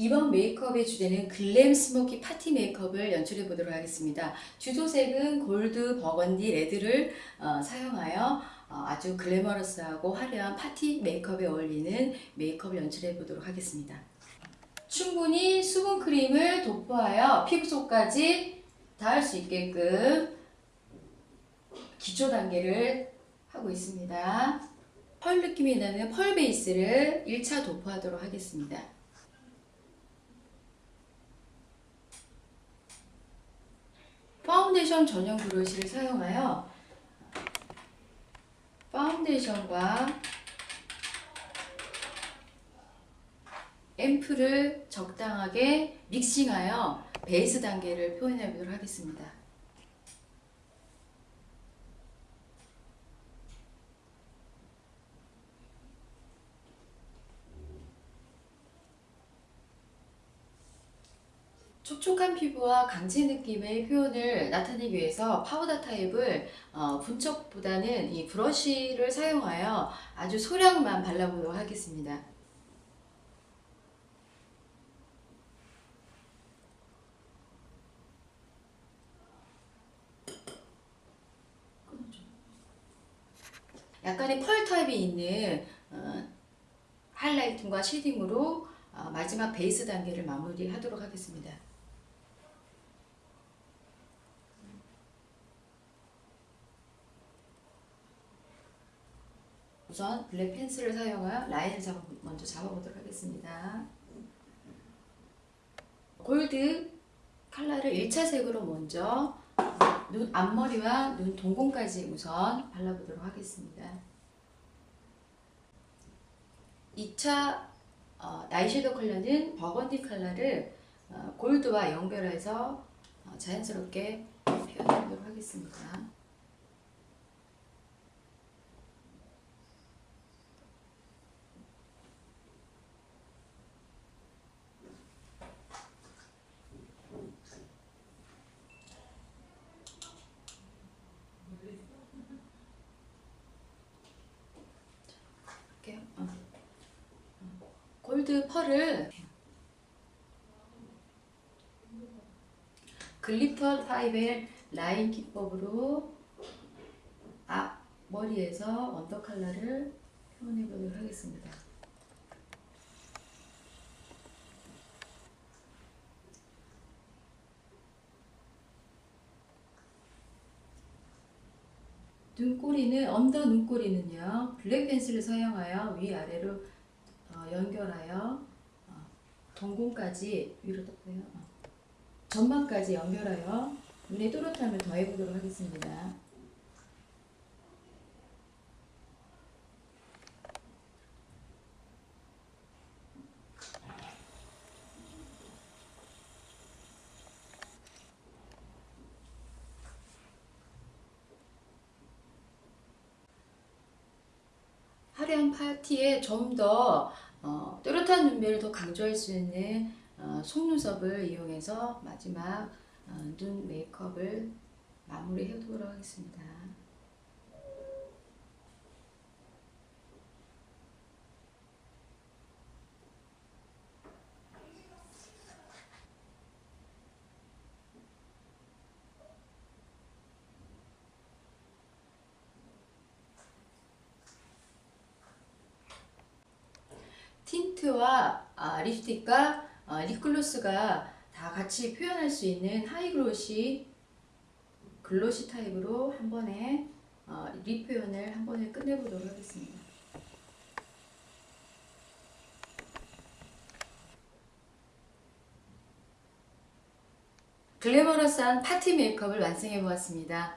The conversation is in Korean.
이번 메이크업의 주제는 glam smoky 파티 메이크업을 연출해 보도록 하겠습니다. 주도색은 골드, 버건디, 레드를 어, 사용하여 어, 아주 glamorous하고 화려한 파티 메이크업에 어울리는 메이크업을 연출해 보도록 하겠습니다. 충분히 수분 크림을 도포하여 피부 속까지 닿을 수 있게끔 기초 단계를 하고 있습니다. pearl 느낌이 나는 pearl 베이스를 1차 도포하도록 하겠습니다. 파운데이션 전용 브러쉬를 사용하여 파운데이션과 앰플을 적당하게 믹싱하여 베이스 단계를 표현해 보도록 하겠습니다. 촉촉한 피부와 광채 느낌의 표현을 나타내기 위해서 파우더 타입을 어, 분첩보다는 이 브러쉬를 사용하여 아주 소량만 발라보도록 하겠습니다. 약간의 pearl 타입이 있는 어, highlighting과 shading으로 어, 마지막 베이스 단계를 마무리하도록 하겠습니다. 우선 블랙 펜슬을 사용하여 라인을 잡아, 먼저 잡아보도록 하겠습니다. 골드 컬러를 1차 색으로 먼저 눈 앞머리와 눈 동공까지 우선 발라보도록 하겠습니다. 2차 어, 나이섀도우 컬러는 버건디 컬러를 어, 골드와 연결해서 어, 자연스럽게 표현하도록 하겠습니다. 골드 pearl을 glitter 타입의 라인 기법으로 앞 머리에서 under 컬러를 표현해 보도록 하겠습니다. 눈꼬리는 under 눈꼬리는요 블랙 펜슬을 사용하여 위아래로 어, 연결하여 어, 동공까지 위로 떴고요. 어, 전방까지 연결하여 눈의 또렷함을 더해보도록 하겠습니다. 파티에 좀더 어, 또렷한 눈매를 더 강조할 수 있는 어, 속눈썹을 이용해서 마지막 어, 눈 메이크업을 마무리해 보도록 하겠습니다. tint와 아, 립스틱과 어, 립글로스가 다 같이 표현할 수 있는 high glossy glossy 타입으로 한 번에 어, 립 표현을 한 번에 끝내보도록 하겠습니다. glamorous한 파티 메이크업을 완성해 보았습니다.